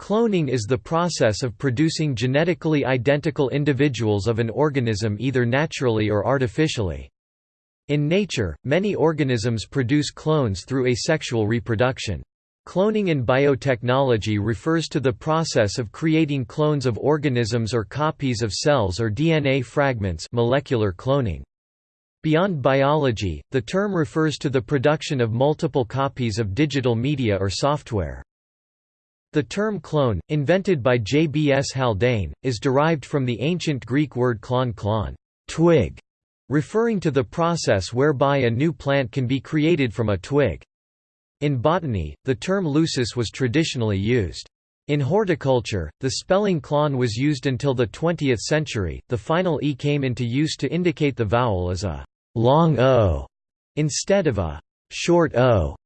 Cloning is the process of producing genetically identical individuals of an organism either naturally or artificially. In nature, many organisms produce clones through asexual reproduction. Cloning in biotechnology refers to the process of creating clones of organisms or copies of cells or DNA fragments molecular cloning. Beyond biology, the term refers to the production of multiple copies of digital media or software. The term clone, invented by J. B. S. Haldane, is derived from the ancient Greek word klon klon twig", referring to the process whereby a new plant can be created from a twig. In botany, the term lusus was traditionally used. In horticulture, the spelling clon was used until the 20th century. The final e came into use to indicate the vowel as a long o instead of a short o.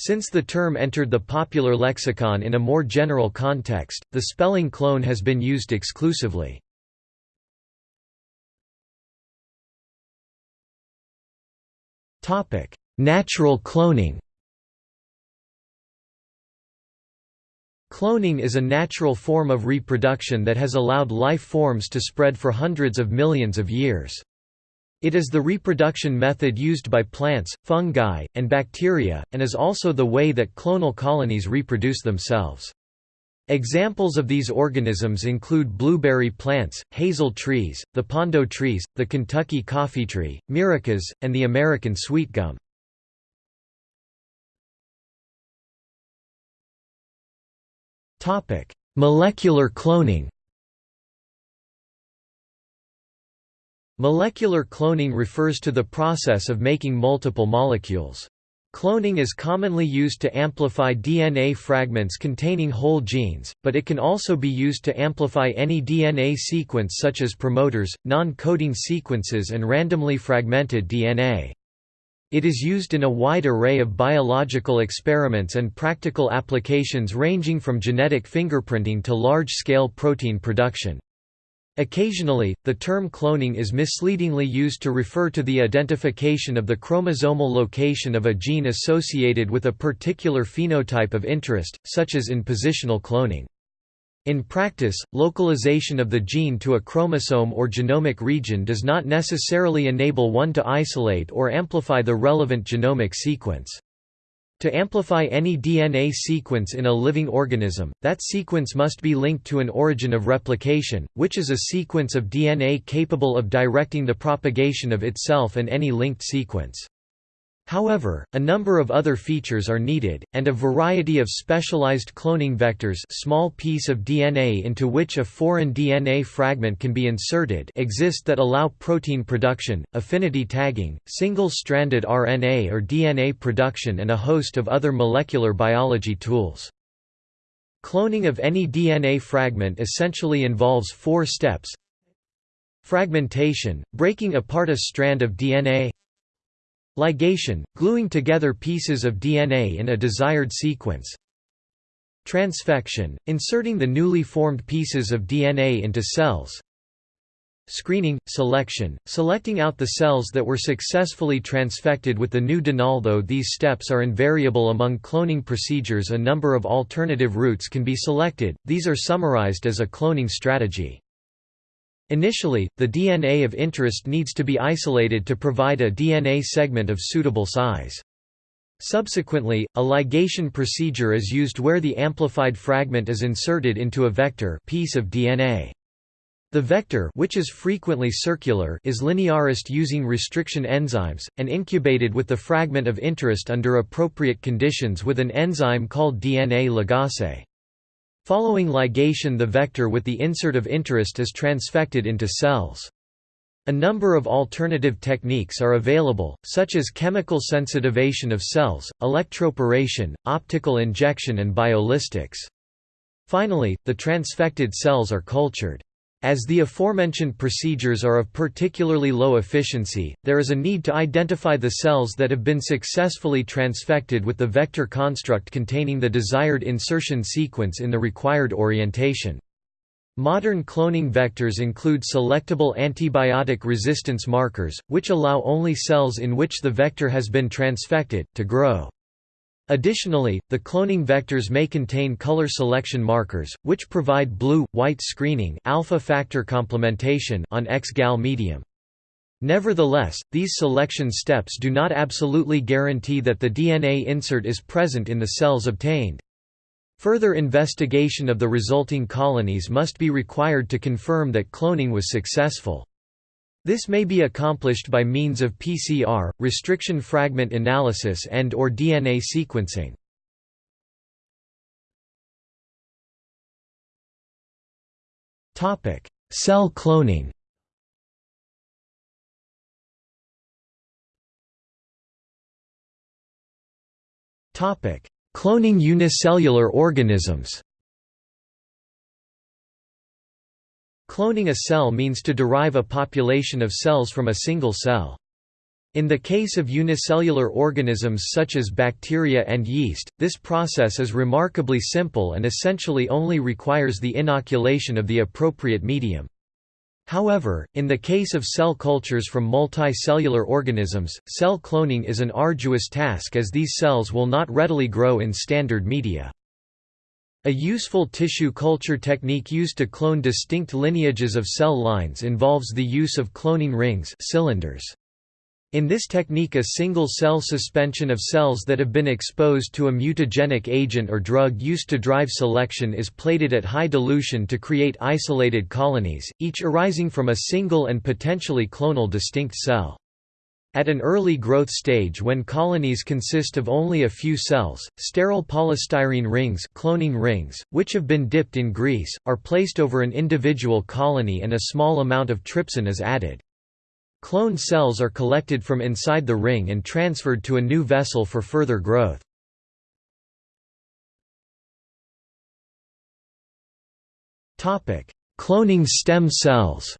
Since the term entered the popular lexicon in a more general context, the spelling clone has been used exclusively. Natural cloning Cloning is a natural form of reproduction that has allowed life forms to spread for hundreds of millions of years. It is the reproduction method used by plants, fungi, and bacteria, and is also the way that clonal colonies reproduce themselves. Examples of these organisms include blueberry plants, hazel trees, the Pando trees, the Kentucky coffee tree, myricas, and the American sweet sweetgum. Molecular cloning Molecular cloning refers to the process of making multiple molecules. Cloning is commonly used to amplify DNA fragments containing whole genes, but it can also be used to amplify any DNA sequence such as promoters, non-coding sequences and randomly fragmented DNA. It is used in a wide array of biological experiments and practical applications ranging from genetic fingerprinting to large-scale protein production. Occasionally, the term cloning is misleadingly used to refer to the identification of the chromosomal location of a gene associated with a particular phenotype of interest, such as in positional cloning. In practice, localization of the gene to a chromosome or genomic region does not necessarily enable one to isolate or amplify the relevant genomic sequence. To amplify any DNA sequence in a living organism, that sequence must be linked to an origin of replication, which is a sequence of DNA capable of directing the propagation of itself and any linked sequence. However, a number of other features are needed, and a variety of specialized cloning vectors small piece of DNA into which a foreign DNA fragment can be inserted exist that allow protein production, affinity tagging, single-stranded RNA or DNA production and a host of other molecular biology tools. Cloning of any DNA fragment essentially involves four steps Fragmentation, breaking apart a strand of DNA Ligation – gluing together pieces of DNA in a desired sequence Transfection – inserting the newly formed pieces of DNA into cells Screening – selection – selecting out the cells that were successfully transfected with the new DNA. Although these steps are invariable among cloning procedures a number of alternative routes can be selected, these are summarized as a cloning strategy. Initially, the DNA of interest needs to be isolated to provide a DNA segment of suitable size. Subsequently, a ligation procedure is used where the amplified fragment is inserted into a vector piece of DNA. The vector which is frequently circular is linearized using restriction enzymes, and incubated with the fragment of interest under appropriate conditions with an enzyme called DNA ligase. Following ligation the vector with the insert of interest is transfected into cells. A number of alternative techniques are available, such as chemical sensitivation of cells, electroporation, optical injection and biolistics. Finally, the transfected cells are cultured. As the aforementioned procedures are of particularly low efficiency, there is a need to identify the cells that have been successfully transfected with the vector construct containing the desired insertion sequence in the required orientation. Modern cloning vectors include selectable antibiotic resistance markers, which allow only cells in which the vector has been transfected, to grow. Additionally, the cloning vectors may contain color selection markers, which provide blue-white screening alpha factor complementation on X-gal medium. Nevertheless, these selection steps do not absolutely guarantee that the DNA insert is present in the cells obtained. Further investigation of the resulting colonies must be required to confirm that cloning was successful. This may be accomplished by means of PCR, restriction fragment analysis and or DNA sequencing. Cell cloning Cloning unicellular organisms Cloning a cell means to derive a population of cells from a single cell. In the case of unicellular organisms such as bacteria and yeast, this process is remarkably simple and essentially only requires the inoculation of the appropriate medium. However, in the case of cell cultures from multicellular organisms, cell cloning is an arduous task as these cells will not readily grow in standard media. A useful tissue culture technique used to clone distinct lineages of cell lines involves the use of cloning rings cylinders. In this technique a single-cell suspension of cells that have been exposed to a mutagenic agent or drug used to drive selection is plated at high dilution to create isolated colonies, each arising from a single and potentially clonal distinct cell. At an early growth stage when colonies consist of only a few cells, sterile polystyrene rings, cloning rings which have been dipped in grease, are placed over an individual colony and a small amount of trypsin is added. Cloned cells are collected from inside the ring and transferred to a new vessel for further growth. Cloning stem cells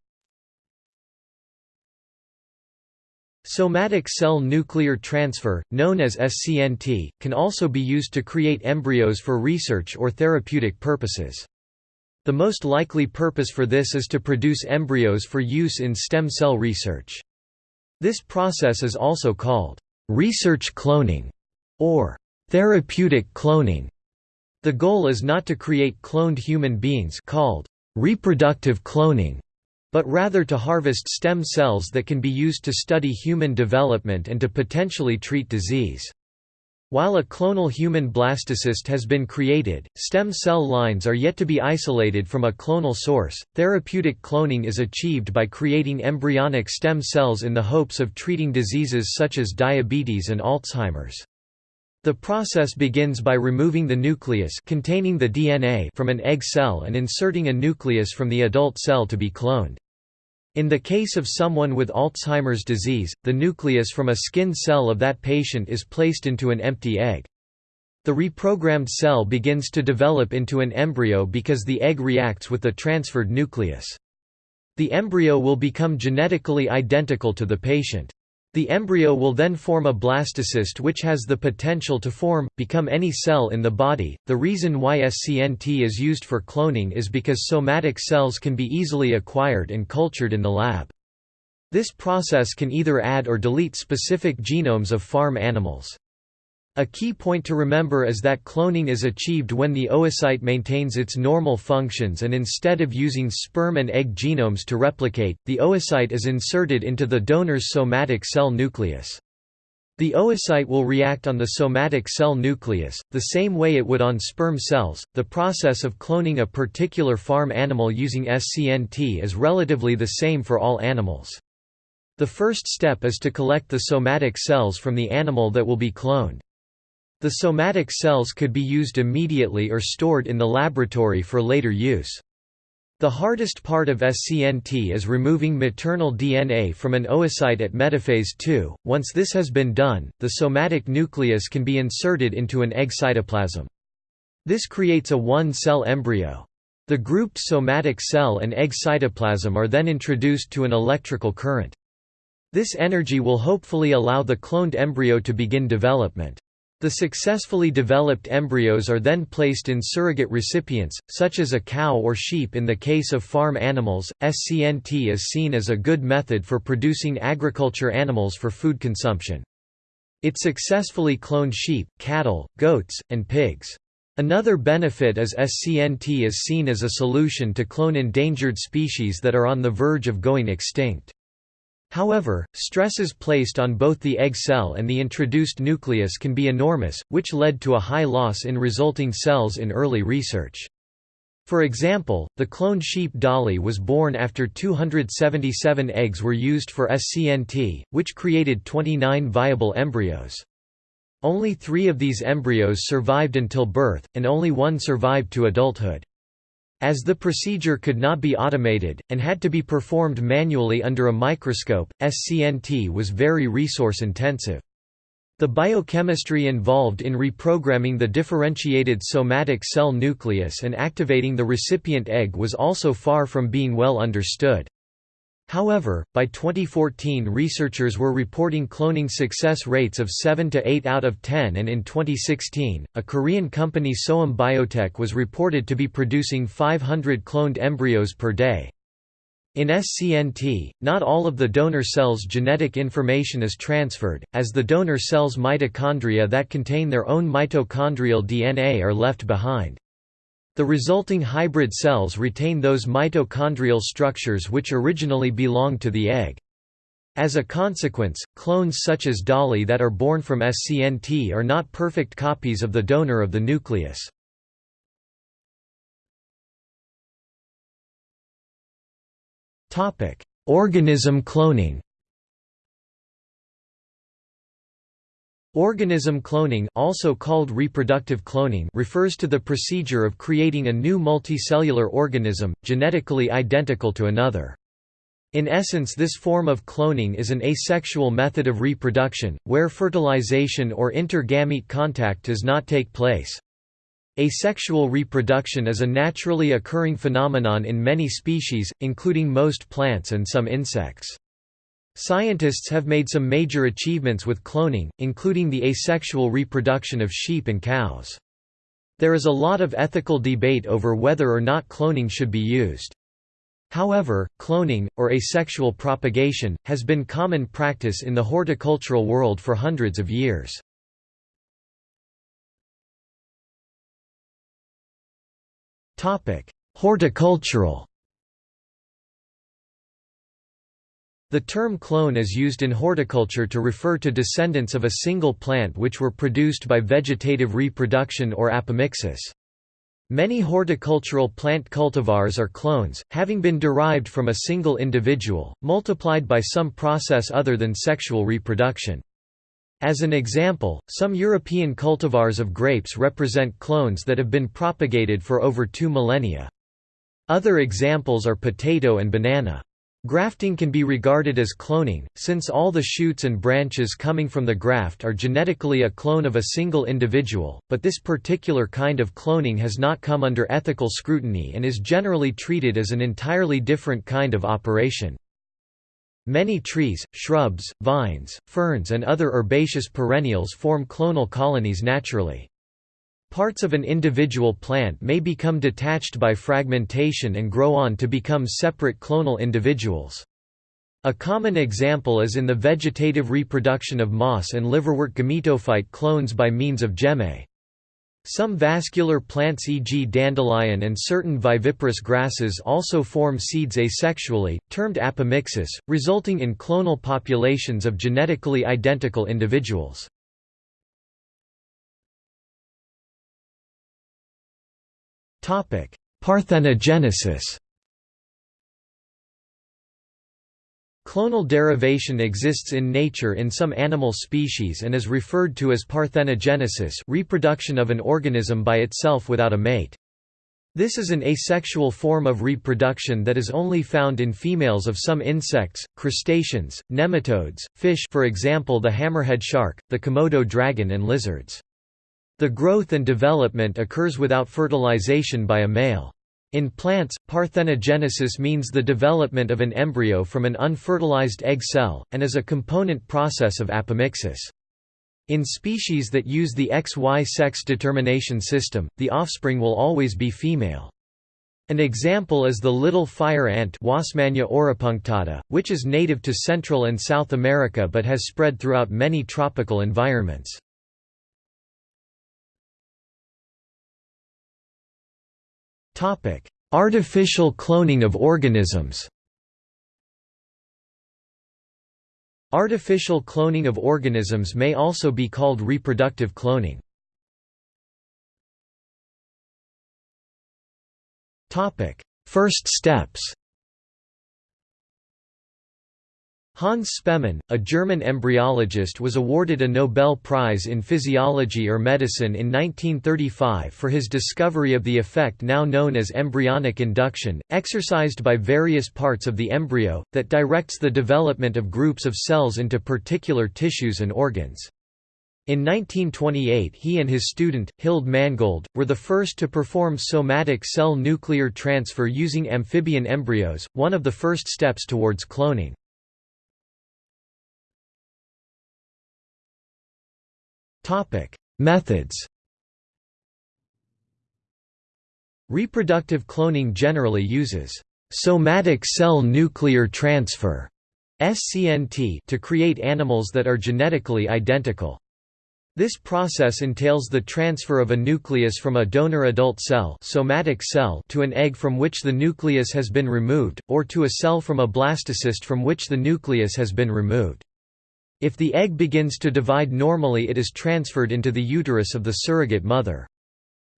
Somatic cell nuclear transfer, known as SCNT, can also be used to create embryos for research or therapeutic purposes. The most likely purpose for this is to produce embryos for use in stem cell research. This process is also called research cloning or therapeutic cloning. The goal is not to create cloned human beings called reproductive cloning, but rather to harvest stem cells that can be used to study human development and to potentially treat disease. While a clonal human blastocyst has been created, stem cell lines are yet to be isolated from a clonal source. Therapeutic cloning is achieved by creating embryonic stem cells in the hopes of treating diseases such as diabetes and Alzheimer's. The process begins by removing the nucleus containing the DNA from an egg cell and inserting a nucleus from the adult cell to be cloned. In the case of someone with Alzheimer's disease, the nucleus from a skin cell of that patient is placed into an empty egg. The reprogrammed cell begins to develop into an embryo because the egg reacts with the transferred nucleus. The embryo will become genetically identical to the patient. The embryo will then form a blastocyst which has the potential to form, become any cell in the body. The reason why SCNT is used for cloning is because somatic cells can be easily acquired and cultured in the lab. This process can either add or delete specific genomes of farm animals. A key point to remember is that cloning is achieved when the oocyte maintains its normal functions and instead of using sperm and egg genomes to replicate, the oocyte is inserted into the donor's somatic cell nucleus. The oocyte will react on the somatic cell nucleus, the same way it would on sperm cells. The process of cloning a particular farm animal using SCNT is relatively the same for all animals. The first step is to collect the somatic cells from the animal that will be cloned. The somatic cells could be used immediately or stored in the laboratory for later use. The hardest part of SCNT is removing maternal DNA from an oocyte at metaphase II. Once this has been done, the somatic nucleus can be inserted into an egg cytoplasm. This creates a one-cell embryo. The grouped somatic cell and egg cytoplasm are then introduced to an electrical current. This energy will hopefully allow the cloned embryo to begin development. The successfully developed embryos are then placed in surrogate recipients, such as a cow or sheep in the case of farm animals. SCNT is seen as a good method for producing agriculture animals for food consumption. It successfully cloned sheep, cattle, goats, and pigs. Another benefit is SCNT is seen as a solution to clone endangered species that are on the verge of going extinct. However, stresses placed on both the egg cell and the introduced nucleus can be enormous, which led to a high loss in resulting cells in early research. For example, the cloned sheep Dolly was born after 277 eggs were used for SCNT, which created 29 viable embryos. Only three of these embryos survived until birth, and only one survived to adulthood. As the procedure could not be automated, and had to be performed manually under a microscope, SCNT was very resource-intensive. The biochemistry involved in reprogramming the differentiated somatic cell nucleus and activating the recipient egg was also far from being well understood. However, by 2014 researchers were reporting cloning success rates of 7 to 8 out of 10 and in 2016, a Korean company Sooam Biotech was reported to be producing 500 cloned embryos per day. In SCNT, not all of the donor cell's genetic information is transferred, as the donor cell's mitochondria that contain their own mitochondrial DNA are left behind. The resulting hybrid cells retain those mitochondrial structures which originally belonged to the egg. As a consequence, clones such as Dolly that are born from SCNT are not perfect copies of the donor of the nucleus. Organism cloning Organism cloning also called reproductive cloning refers to the procedure of creating a new multicellular organism, genetically identical to another. In essence this form of cloning is an asexual method of reproduction, where fertilization or intergamete contact does not take place. Asexual reproduction is a naturally occurring phenomenon in many species, including most plants and some insects. Scientists have made some major achievements with cloning, including the asexual reproduction of sheep and cows. There is a lot of ethical debate over whether or not cloning should be used. However, cloning, or asexual propagation, has been common practice in the horticultural world for hundreds of years. Horticultural The term clone is used in horticulture to refer to descendants of a single plant which were produced by vegetative reproduction or apomixis. Many horticultural plant cultivars are clones, having been derived from a single individual, multiplied by some process other than sexual reproduction. As an example, some European cultivars of grapes represent clones that have been propagated for over two millennia. Other examples are potato and banana. Grafting can be regarded as cloning, since all the shoots and branches coming from the graft are genetically a clone of a single individual, but this particular kind of cloning has not come under ethical scrutiny and is generally treated as an entirely different kind of operation. Many trees, shrubs, vines, ferns and other herbaceous perennials form clonal colonies naturally. Parts of an individual plant may become detached by fragmentation and grow on to become separate clonal individuals. A common example is in the vegetative reproduction of moss and liverwort gametophyte clones by means of gemmae. Some vascular plants e.g. dandelion and certain viviparous grasses also form seeds asexually, termed apomixis, resulting in clonal populations of genetically identical individuals. Parthenogenesis Clonal derivation exists in nature in some animal species and is referred to as parthenogenesis reproduction of an organism by itself without a mate. This is an asexual form of reproduction that is only found in females of some insects, crustaceans, nematodes, fish for example the hammerhead shark, the Komodo dragon and lizards. The growth and development occurs without fertilization by a male. In plants, parthenogenesis means the development of an embryo from an unfertilized egg cell, and is a component process of apomixis. In species that use the XY sex determination system, the offspring will always be female. An example is the little fire ant auropunctata, which is native to Central and South America but has spread throughout many tropical environments. Artificial cloning of organisms. Artificial cloning of organisms may also be called reproductive cloning. First steps Hans Spemann, a German embryologist was awarded a Nobel Prize in Physiology or Medicine in 1935 for his discovery of the effect now known as embryonic induction, exercised by various parts of the embryo, that directs the development of groups of cells into particular tissues and organs. In 1928 he and his student, Hilde Mangold, were the first to perform somatic cell nuclear transfer using amphibian embryos, one of the first steps towards cloning. Methods Reproductive cloning generally uses somatic cell nuclear transfer SCNT to create animals that are genetically identical. This process entails the transfer of a nucleus from a donor adult cell, somatic cell to an egg from which the nucleus has been removed, or to a cell from a blastocyst from which the nucleus has been removed. If the egg begins to divide normally it is transferred into the uterus of the surrogate mother.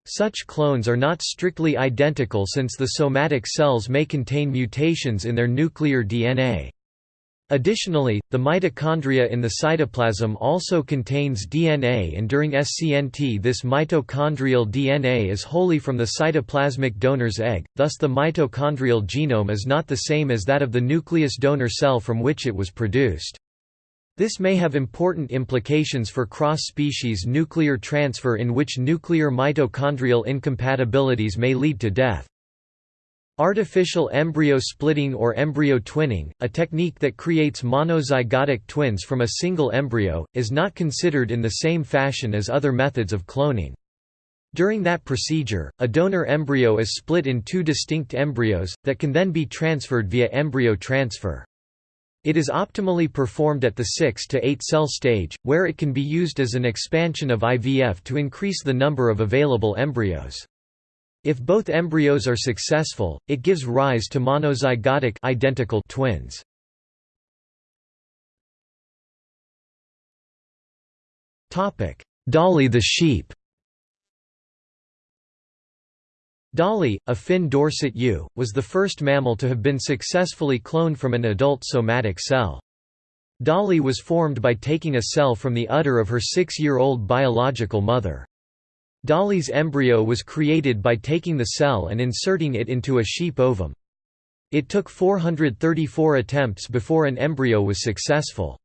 Such clones are not strictly identical since the somatic cells may contain mutations in their nuclear DNA. Additionally, the mitochondria in the cytoplasm also contains DNA and during SCNT this mitochondrial DNA is wholly from the cytoplasmic donor's egg, thus the mitochondrial genome is not the same as that of the nucleus donor cell from which it was produced. This may have important implications for cross-species nuclear transfer in which nuclear mitochondrial incompatibilities may lead to death. Artificial embryo splitting or embryo twinning, a technique that creates monozygotic twins from a single embryo, is not considered in the same fashion as other methods of cloning. During that procedure, a donor embryo is split in two distinct embryos, that can then be transferred via embryo transfer. It is optimally performed at the 6 to 8 cell stage, where it can be used as an expansion of IVF to increase the number of available embryos. If both embryos are successful, it gives rise to monozygotic identical twins. Dolly the sheep Dolly, a Finn Dorset ewe, was the first mammal to have been successfully cloned from an adult somatic cell. Dolly was formed by taking a cell from the udder of her six-year-old biological mother. Dolly's embryo was created by taking the cell and inserting it into a sheep ovum. It took 434 attempts before an embryo was successful.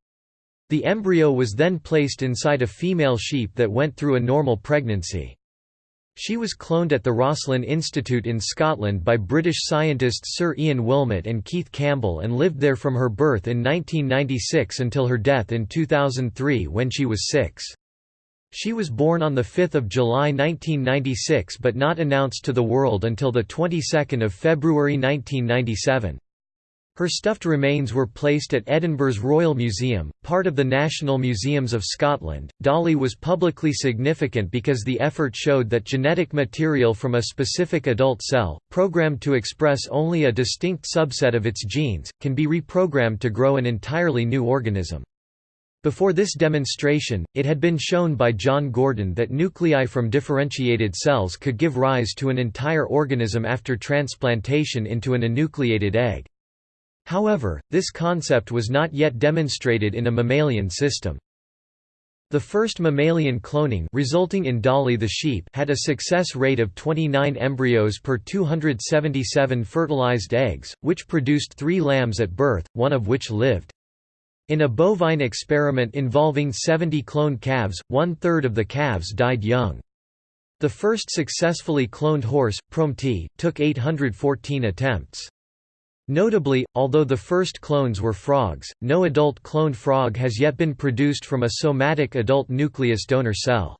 The embryo was then placed inside a female sheep that went through a normal pregnancy. She was cloned at the Roslin Institute in Scotland by British scientists Sir Ian Wilmut and Keith Campbell and lived there from her birth in 1996 until her death in 2003 when she was six. She was born on 5 July 1996 but not announced to the world until the 22nd of February 1997. Her stuffed remains were placed at Edinburgh's Royal Museum, part of the National Museums of Scotland. Dolly was publicly significant because the effort showed that genetic material from a specific adult cell, programmed to express only a distinct subset of its genes, can be reprogrammed to grow an entirely new organism. Before this demonstration, it had been shown by John Gurdon that nuclei from differentiated cells could give rise to an entire organism after transplantation into an enucleated egg. However, this concept was not yet demonstrated in a mammalian system. The first mammalian cloning resulting in Dolly the sheep had a success rate of 29 embryos per 277 fertilized eggs, which produced three lambs at birth, one of which lived. In a bovine experiment involving 70 cloned calves, one-third of the calves died young. The first successfully cloned horse, Prometea, took 814 attempts. Notably, although the first clones were frogs, no adult cloned frog has yet been produced from a somatic adult nucleus donor cell.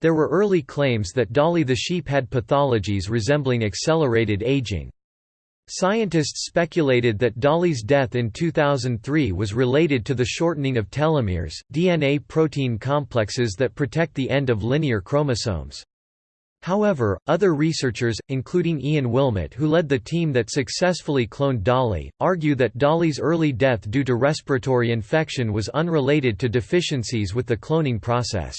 There were early claims that Dolly the sheep had pathologies resembling accelerated aging. Scientists speculated that Dolly's death in 2003 was related to the shortening of telomeres, DNA protein complexes that protect the end of linear chromosomes. However, other researchers, including Ian Wilmut who led the team that successfully cloned Dolly, argue that Dolly's early death due to respiratory infection was unrelated to deficiencies with the cloning process.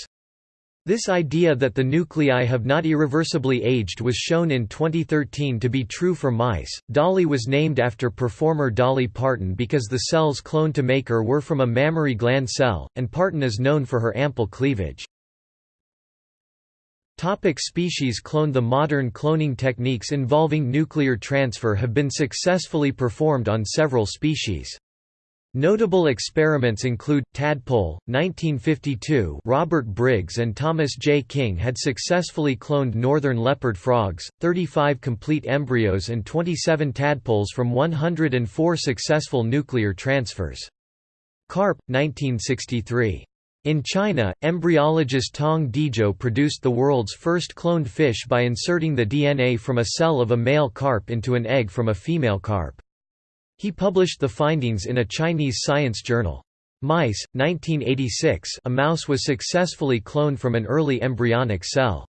This idea that the nuclei have not irreversibly aged was shown in 2013 to be true for mice. Dolly was named after performer Dolly Parton because the cells cloned to make her were from a mammary gland cell, and Parton is known for her ample cleavage. Topic species cloned The modern cloning techniques involving nuclear transfer have been successfully performed on several species. Notable experiments include, tadpole, 1952 Robert Briggs and Thomas J. King had successfully cloned northern leopard frogs, 35 complete embryos and 27 tadpoles from 104 successful nuclear transfers. Carp, 1963. In China, embryologist Tong Dezhou produced the world's first cloned fish by inserting the DNA from a cell of a male carp into an egg from a female carp. He published the findings in a Chinese science journal. Mice, 1986 a mouse was successfully cloned from an early embryonic cell.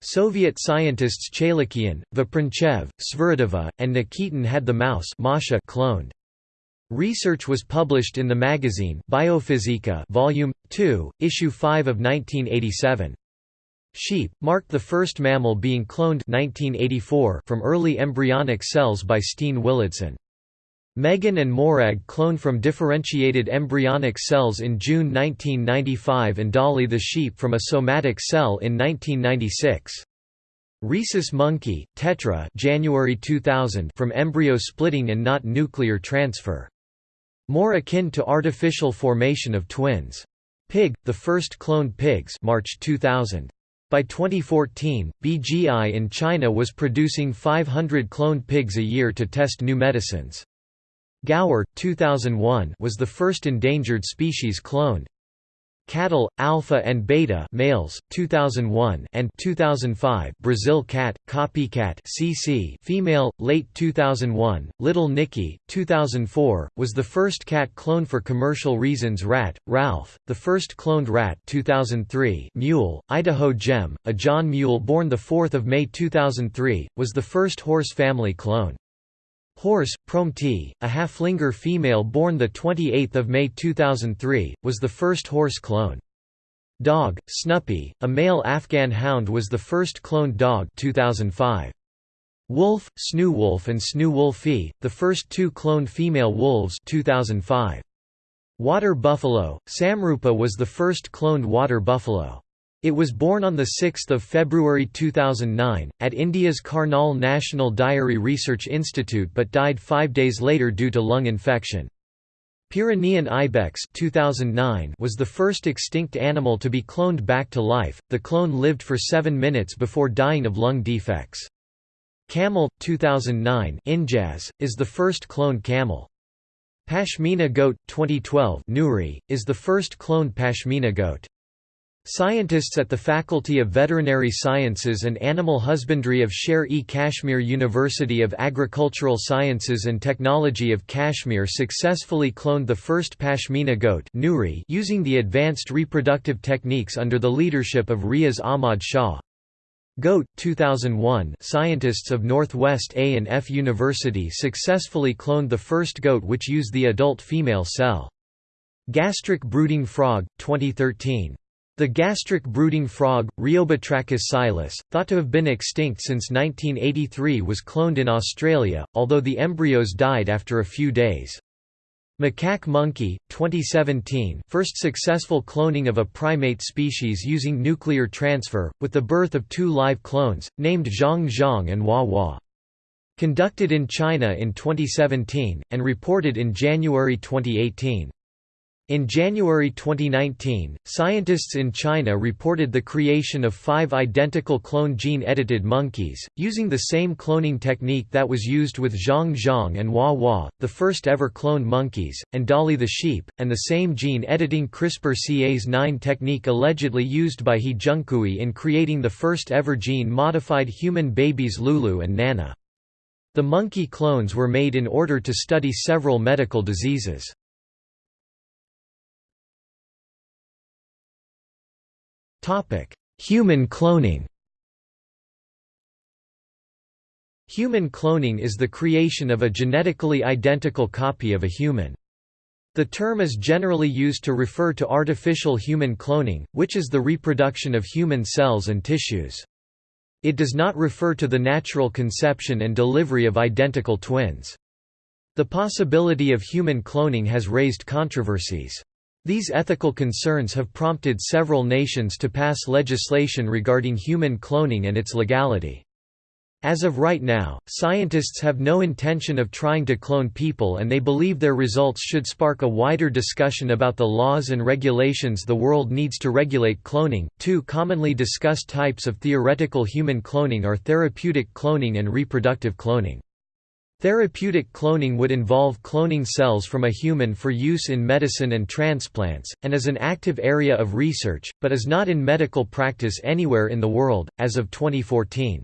Soviet scientists Chaylakhyan, Veprencev, Sviridova, and Nikitin had the mouse cloned. Research was published in the magazine Biofizika Volume 2, Issue 5 of 1987. Sheep, marked the first mammal being cloned 1984 from early embryonic cells by Steen Willadsen. Megan and Morag cloned from differentiated embryonic cells in June 1995 and Dolly the sheep from a somatic cell in 1996. Rhesus monkey, tetra January 2000 from embryo splitting and not nuclear transfer. More akin to artificial formation of twins. Pig, the first cloned pigs March 2000. By 2014, BGI in China was producing 500 cloned pigs a year to test new medicines. Gaur, 2001 was the first endangered species cloned. Cattle, alpha and beta males, 2001 and 2005 Brazil cat, copycat CC female, late 2001, Little Nicky, 2004, was the first cat cloned for commercial reasons Rat, Ralph, the first cloned rat 2003 Mule, Idaho Gem, a John Mule born 4 May 2003, was the first horse family clone. Horse, Prometea, a Haflinger female born 28 May 2003, was the first horse clone. Dog, Snuppy, a male Afghan hound was the first cloned dog 2005. Wolf, Snoo and Snoo Wolfie, the first two cloned female wolves 2005. Water buffalo, Samrupa was the first cloned water buffalo. It was born on 6 February 2009, at India's Karnal National Dairy Research Institute but died five days later due to lung infection. Pyrenean ibex 2009 was the first extinct animal to be cloned back to life, the clone lived for seven minutes before dying of lung defects. Camel, 2009 Injaz, is the first cloned camel. Pashmina goat, 2012 Nuri, is the first cloned Pashmina goat. Scientists at the Faculty of Veterinary Sciences and Animal Husbandry of Sher-e-Kashmir University of Agricultural Sciences and Technology of Kashmir successfully cloned the first Pashmina goat using the advanced reproductive techniques under the leadership of Riaz Ahmad Shah. Goat 2001 Scientists of Northwest A and F University successfully cloned the first goat which used the adult female cell. Gastric brooding frog 2013 the gastric brooding frog, Rheobatrachus silus, thought to have been extinct since 1983 was cloned in Australia, although the embryos died after a few days. Macaque monkey, 2017 first successful cloning of a primate species using nuclear transfer, with the birth of two live clones, named Zhong Zhong and Hua Hua. Conducted in China in 2017, and reported in January 2018. In January 2019, scientists in China reported the creation of five identical clone gene-edited monkeys, using the same cloning technique that was used with Zhong Zhong and Hua Hua, the first ever cloned monkeys, and Dolly the sheep, and the same gene-editing CRISPR-Cas9 technique allegedly used by He Jiankui in creating the first ever gene-modified human babies Lulu and Nana. The monkey clones were made in order to study several medical diseases. Human cloning Human cloning is the creation of a genetically identical copy of a human. The term is generally used to refer to artificial human cloning, which is the reproduction of human cells and tissues. It does not refer to the natural conception and delivery of identical twins. The possibility of human cloning has raised controversies. These ethical concerns have prompted several nations to pass legislation regarding human cloning and its legality. As of right now, scientists have no intention of trying to clone people and they believe their results should spark a wider discussion about the laws and regulations the world needs to regulate cloning. Two commonly discussed types of theoretical human cloning are therapeutic cloning and reproductive cloning. Therapeutic cloning would involve cloning cells from a human for use in medicine and transplants, and is an active area of research, but is not in medical practice anywhere in the world, as of 2014.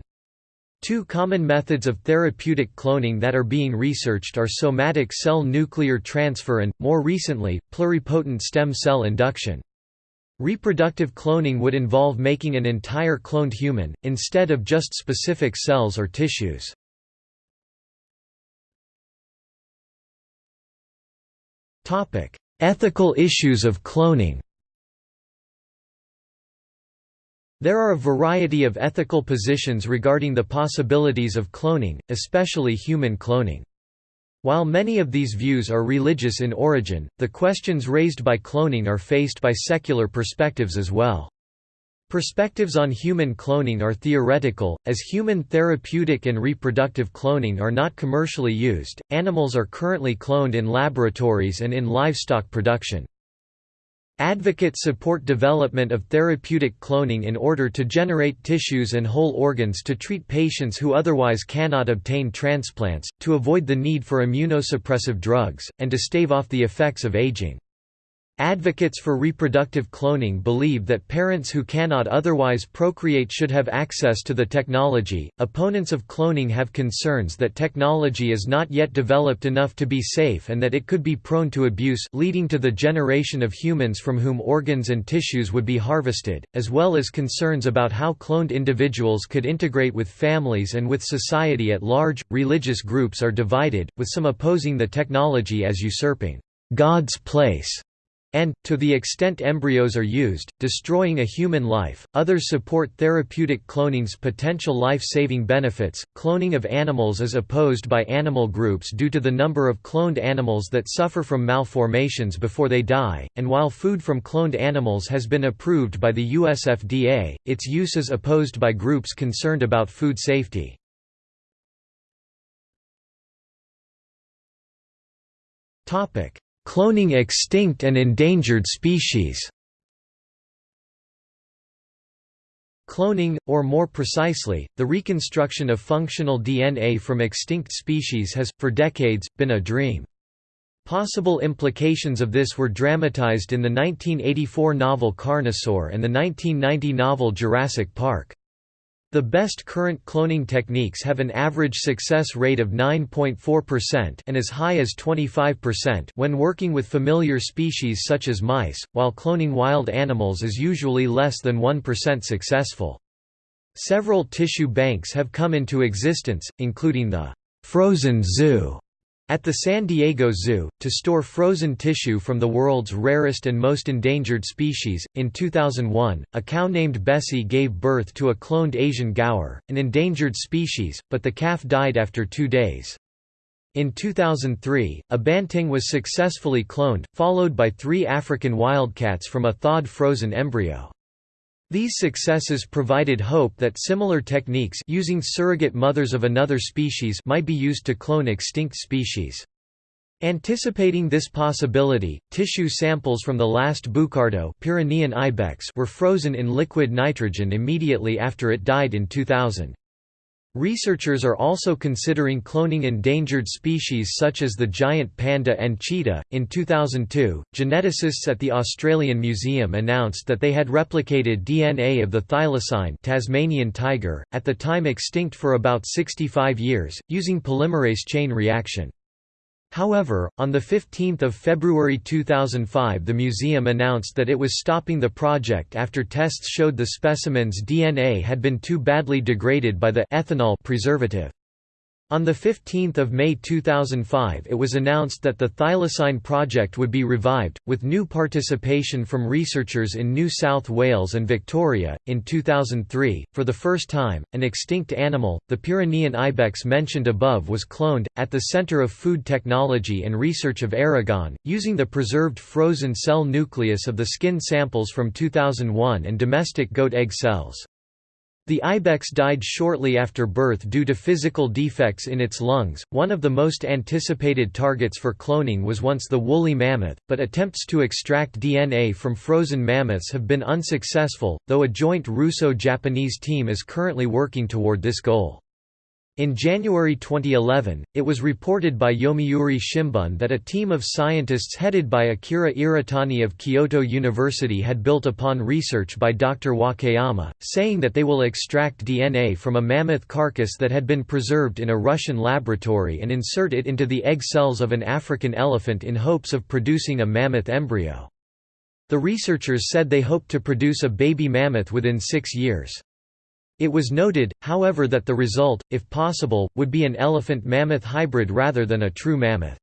Two common methods of therapeutic cloning that are being researched are somatic cell nuclear transfer and, more recently, pluripotent stem cell induction. Reproductive cloning would involve making an entire cloned human, instead of just specific cells or tissues. Ethical issues of cloning There are a variety of ethical positions regarding the possibilities of cloning, especially human cloning. While many of these views are religious in origin, the questions raised by cloning are faced by secular perspectives as well. Perspectives on human cloning are theoretical, as human therapeutic and reproductive cloning are not commercially used. Animals are currently cloned in laboratories and in livestock production. Advocates support development of therapeutic cloning in order to generate tissues and whole organs to treat patients who otherwise cannot obtain transplants, to avoid the need for immunosuppressive drugs, and to stave off the effects of aging. Advocates for reproductive cloning believe that parents who cannot otherwise procreate should have access to the technology. Opponents of cloning have concerns that technology is not yet developed enough to be safe and that it could be prone to abuse, leading to the generation of humans from whom organs and tissues would be harvested, as well as concerns about how cloned individuals could integrate with families and with society at large. Religious groups are divided, with some opposing the technology as usurping God's place and, to the extent embryos are used, destroying a human life. Others support therapeutic cloning's potential life saving benefits. Cloning of animals is opposed by animal groups due to the number of cloned animals that suffer from malformations before they die, and while food from cloned animals has been approved by the US FDA, its use is opposed by groups concerned about food safety. Topic Cloning extinct and endangered species Cloning, or more precisely, the reconstruction of functional DNA from extinct species has, for decades, been a dream. Possible implications of this were dramatized in the 1984 novel Carnosaur and the 1990 novel Jurassic Park. The best current cloning techniques have an average success rate of 9.4% and as high as 25% when working with familiar species such as mice, while cloning wild animals is usually less than 1% successful. Several tissue banks have come into existence, including the «frozen zoo» At the San Diego Zoo, to store frozen tissue from the world's rarest and most endangered species, in 2001, a cow named Bessie gave birth to a cloned Asian gaur, an endangered species, but the calf died after two days. In 2003, a banteng was successfully cloned, followed by three African wildcats from a thawed frozen embryo. These successes provided hope that similar techniques using surrogate mothers of another species might be used to clone extinct species. Anticipating this possibility, tissue samples from the last Bucardo Pyrenean ibex were frozen in liquid nitrogen immediately after it died in 2000. Researchers are also considering cloning endangered species such as the giant panda and cheetah. In 2002, geneticists at the Australian Museum announced that they had replicated DNA of the thylacine Tasmanian tiger, at the time extinct for about 65 years, using polymerase chain reaction. However, on 15 February 2005 the museum announced that it was stopping the project after tests showed the specimen's DNA had been too badly degraded by the ethanol preservative. On 15 May 2005 it was announced that the Thylacine project would be revived, with new participation from researchers in New South Wales and Victoria. In 2003, for the first time, an extinct animal, the Pyrenean ibex mentioned above was cloned, at the Centre of Food Technology and Research of Aragon, using the preserved frozen cell nucleus of the skin samples from 2001 and domestic goat egg cells. The ibex died shortly after birth due to physical defects in its lungs. One of the most anticipated targets for cloning was once the woolly mammoth, but attempts to extract DNA from frozen mammoths have been unsuccessful, though a joint Russo-Japanese team is currently working toward this goal. In January 2011, it was reported by Yomiuri Shimbun that a team of scientists headed by Akira Iritani of Kyoto University had built upon research by Dr. Wakayama, saying that they will extract DNA from a mammoth carcass that had been preserved in a Russian laboratory and insert it into the egg cells of an African elephant in hopes of producing a mammoth embryo. The researchers said they hoped to produce a baby mammoth within six years. It was noted, however that the result, if possible, would be an elephant-mammoth hybrid rather than a true mammoth.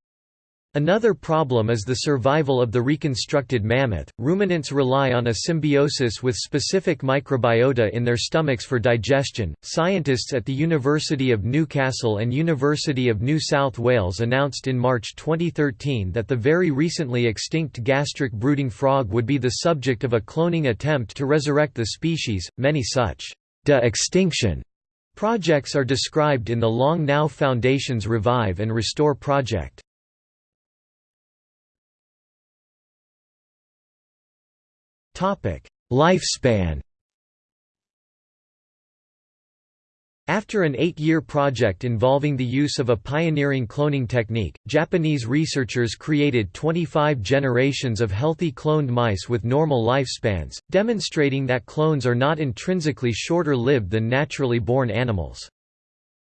Another problem is the survival of the reconstructed mammoth. Ruminants rely on a symbiosis with specific microbiota in their stomachs for digestion. Scientists at the University of Newcastle and University of New South Wales announced in March 2013 that the very recently extinct gastric brooding frog would be the subject of a cloning attempt to resurrect the species. Many such de-extinction projects are described in the Long Now Foundation's Revive and Restore project. Lifespan After an eight-year project involving the use of a pioneering cloning technique, Japanese researchers created 25 generations of healthy cloned mice with normal lifespans, demonstrating that clones are not intrinsically shorter-lived than naturally born animals.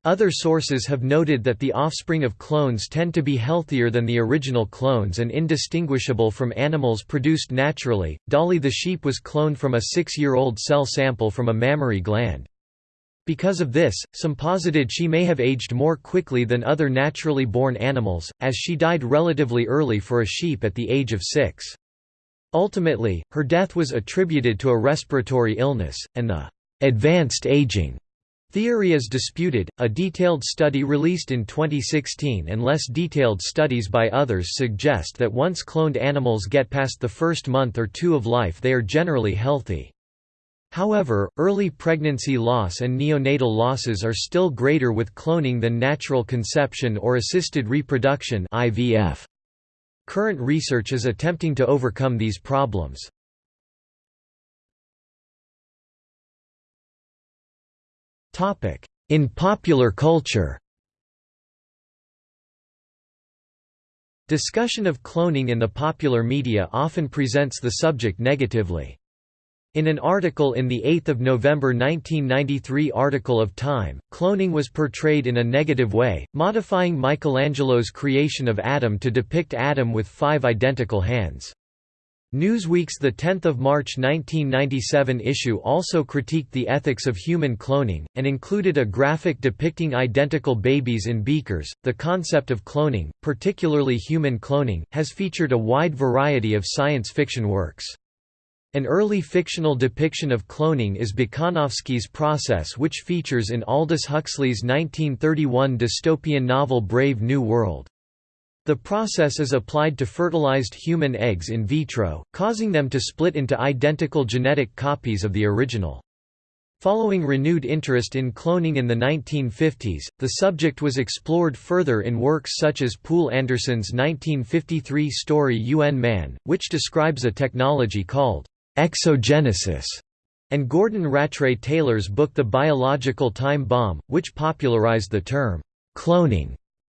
Other sources have noted that the offspring of clones tend to be healthier than the original clones and indistinguishable from animals produced naturally. Dolly the sheep was cloned from a six-year-old cell sample from a mammary gland. Because of this, some posited she may have aged more quickly than other naturally born animals, as she died relatively early for a sheep at the age of six. Ultimately, her death was attributed to a respiratory illness, and the advanced aging theory is disputed. A detailed study released in 2016 and less detailed studies by others suggest that once cloned animals get past the first month or two of life they are generally healthy. However, early pregnancy loss and neonatal losses are still greater with cloning than natural conception or assisted reproduction IVF. Current research is attempting to overcome these problems. In popular culture Discussion of cloning in the popular media often presents the subject negatively. In an article in the 8 November 1993 article of Time, cloning was portrayed in a negative way, modifying Michelangelo's creation of Adam to depict Adam with five identical hands. Newsweek's 10 March 1997 issue also critiqued the ethics of human cloning, and included a graphic depicting identical babies in beakers. The concept of cloning, particularly human cloning, has featured a wide variety of science fiction works. An early fictional depiction of cloning is Bokanovsky's process which features in Aldous Huxley's 1931 dystopian novel Brave New World. The process is applied to fertilized human eggs in vitro, causing them to split into identical genetic copies of the original. Following renewed interest in cloning in the 1950s, the subject was explored further in works such as Poul Anderson's 1953 story UN Man, which describes a technology called exogenesis, and Gordon Rattray Taylor's book The Biological Time Bomb, which popularized the term cloning.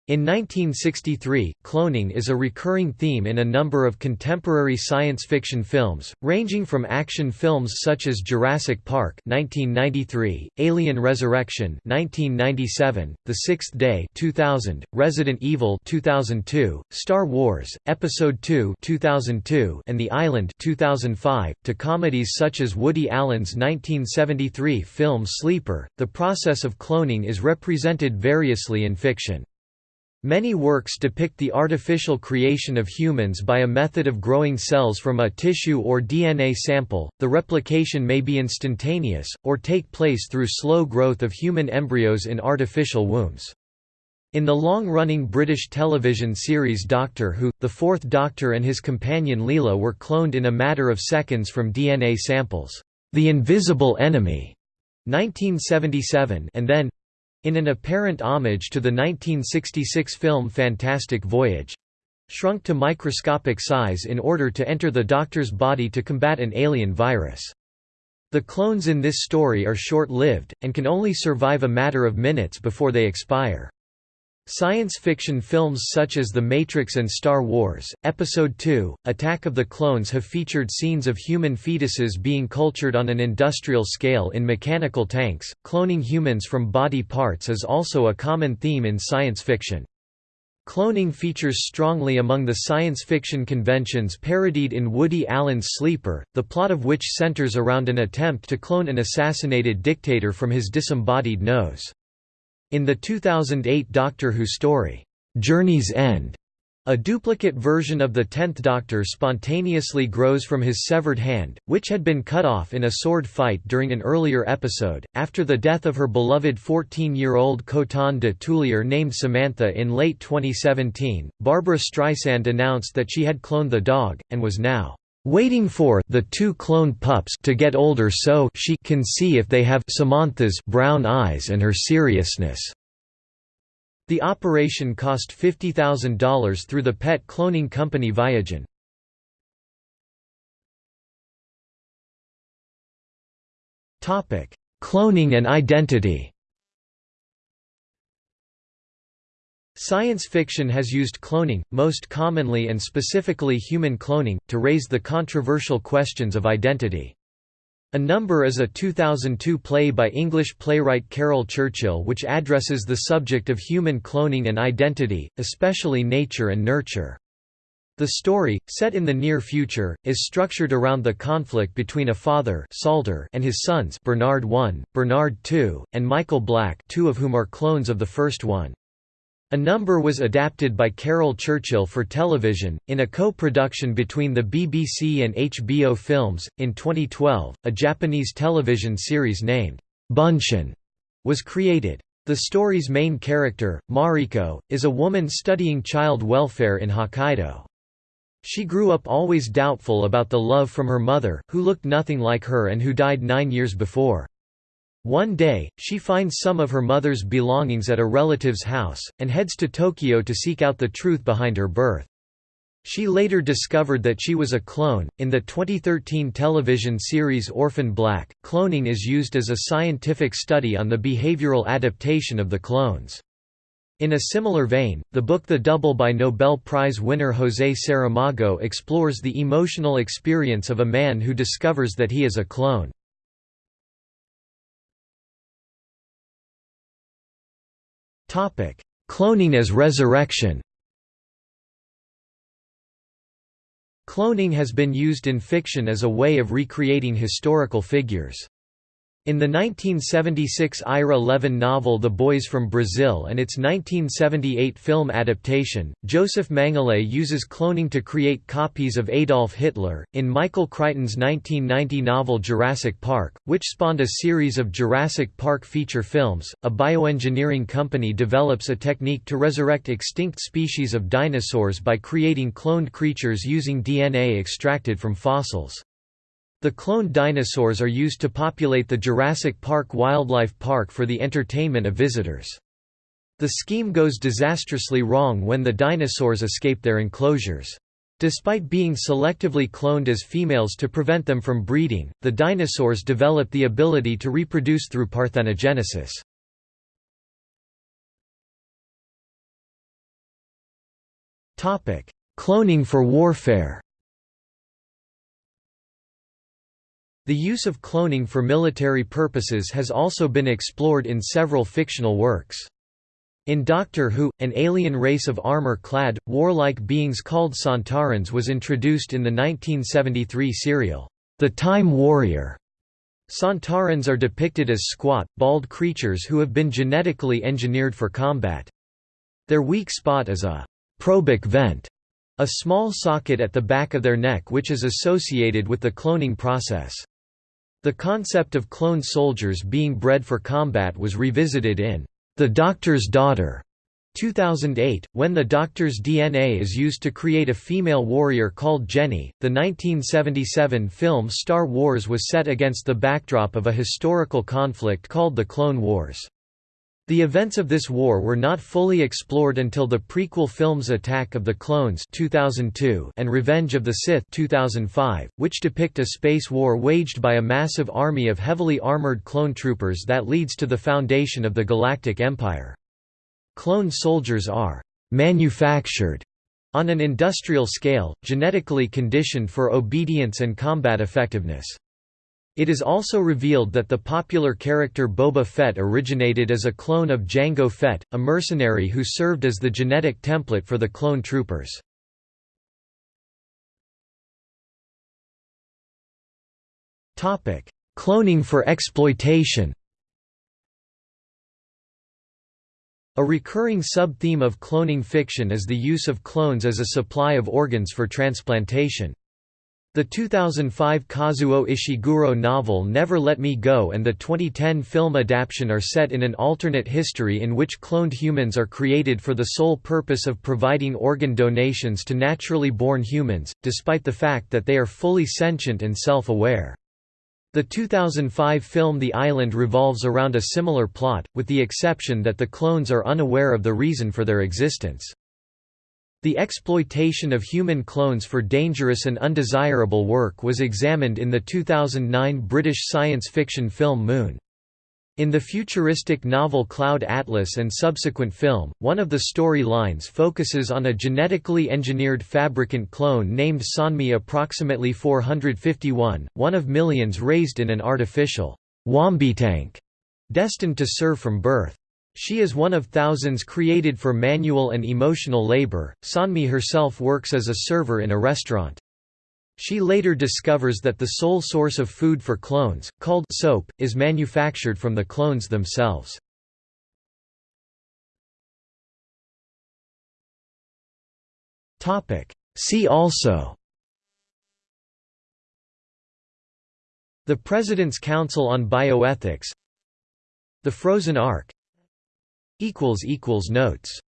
In 1963, cloning is a recurring theme in a number of contemporary science fiction films, ranging from action films such as Jurassic Park (1993), Alien Resurrection (1997), The Sixth Day (2000), Resident Evil (2002), Star Wars: Episode II (2002), and The Island (2005), to comedies such as Woody Allen's 1973 film Sleeper. The process of cloning is represented variously in fiction. Many works depict the artificial creation of humans by a method of growing cells from a tissue or DNA sample. The replication may be instantaneous, or take place through slow growth of human embryos in artificial wombs. In the long-running British television series Doctor Who, the Fourth Doctor and his companion Leela were cloned in a matter of seconds from DNA samples. The Invisible Enemy, 1977, and then in an apparent homage to the 1966 film Fantastic Voyage shrunk to microscopic size in order to enter the Doctor's body to combat an alien virus. The clones in this story are short-lived, and can only survive a matter of minutes before they expire. Science fiction films such as The Matrix and Star Wars, Episode II, Attack of the Clones have featured scenes of human fetuses being cultured on an industrial scale in mechanical tanks. Cloning humans from body parts is also a common theme in science fiction. Cloning features strongly among the science fiction conventions parodied in Woody Allen's Sleeper, the plot of which centers around an attempt to clone an assassinated dictator from his disembodied nose. In the 2008 Doctor Who story, Journey's End, a duplicate version of the Tenth Doctor spontaneously grows from his severed hand, which had been cut off in a sword fight during an earlier episode. After the death of her beloved 14 year old Coton de Tulear named Samantha in late 2017, Barbra Streisand announced that she had cloned the dog, and was now waiting for the two cloned pups to get older so she can see if they have Samantha's brown eyes and her seriousness. The operation cost $50,000 through the pet cloning company Viagen. Topic: Cloning and identity. Science fiction has used cloning, most commonly and specifically human cloning, to raise the controversial questions of identity. A Number is a 2002 play by English playwright Caryl Churchill which addresses the subject of human cloning and identity, especially nature and nurture. The story, set in the near future, is structured around the conflict between a father Salter and his sons Bernard I, Bernard II, and Michael Black two of whom are clones of the first one. A number was adapted by Caryl Churchill for television, in a co-production between the BBC and HBO Films. In 2012, a Japanese television series named Bunshin was created. The story's main character, Mariko, is a woman studying child welfare in Hokkaido. She grew up always doubtful about the love from her mother, who looked nothing like her and who died nine years before. One day, she finds some of her mother's belongings at a relative's house, and heads to Tokyo to seek out the truth behind her birth. She later discovered that she was a clone. In the 2013 television series Orphan Black, cloning is used as a scientific study on the behavioral adaptation of the clones. In a similar vein, the book The Double by Nobel Prize winner José Saramago explores the emotional experience of a man who discovers that he is a clone. Cloning as resurrection Cloning has been used in fiction as a way of recreating historical figures. In the 1976 Ira Levin novel The Boys from Brazil and its 1978 film adaptation, Josef Mengele uses cloning to create copies of Adolf Hitler. In Michael Crichton's 1990 novel Jurassic Park, which spawned a series of Jurassic Park feature films, a bioengineering company develops a technique to resurrect extinct species of dinosaurs by creating cloned creatures using DNA extracted from fossils. The cloned dinosaurs are used to populate the Jurassic Park Wildlife Park for the entertainment of visitors. The scheme goes disastrously wrong when the dinosaurs escape their enclosures. Despite being selectively cloned as females to prevent them from breeding, the dinosaurs develop the ability to reproduce through parthenogenesis. Cloning for warfare The use of cloning for military purposes has also been explored in several fictional works. In Doctor Who, an alien race of armor-clad, warlike beings called Sontarans was introduced in the 1973 serial, The Time Warrior. Sontarans are depicted as squat, bald creatures who have been genetically engineered for combat. Their weak spot is a probic vent, a small socket at the back of their neck which is associated with the cloning process. The concept of cloned soldiers being bred for combat was revisited in The Doctor's Daughter 2008, when the Doctor's DNA is used to create a female warrior called Jenny. The 1977 film Star Wars was set against the backdrop of a historical conflict called the Clone Wars. The events of this war were not fully explored until the prequel films Attack of the Clones 2002 and Revenge of the Sith 2005, which depict a space war waged by a massive army of heavily armored clone troopers that leads to the foundation of the Galactic Empire. Clone soldiers are «manufactured» on an industrial scale, genetically conditioned for obedience and combat effectiveness. It is also revealed that the popular character Boba Fett originated as a clone of Jango Fett, a mercenary who served as the genetic template for the clone troopers. Cloning for exploitation A recurring sub-theme of cloning fiction is the use of clones as a supply of organs for transplantation. The 2005 Kazuo Ishiguro novel Never Let Me Go and the 2010 film adaptation are set in an alternate history in which cloned humans are created for the sole purpose of providing organ donations to naturally born humans, despite the fact that they are fully sentient and self-aware. The 2005 film The Island revolves around a similar plot, with the exception that the clones are unaware of the reason for their existence. The exploitation of human clones for dangerous and undesirable work was examined in the 2009 British science fiction film Moon. In the futuristic novel Cloud Atlas and subsequent film, one of the story lines focuses on a genetically engineered fabricant clone named Sonmi approximately 451, one of millions raised in an artificial Wombitank, destined to serve from birth. She is one of thousands created for manual and emotional labor. Sonmi herself works as a server in a restaurant. She later discovers that the sole source of food for clones, called soap, is manufactured from the clones themselves. See also The President's Council on Bioethics The Frozen Ark Notes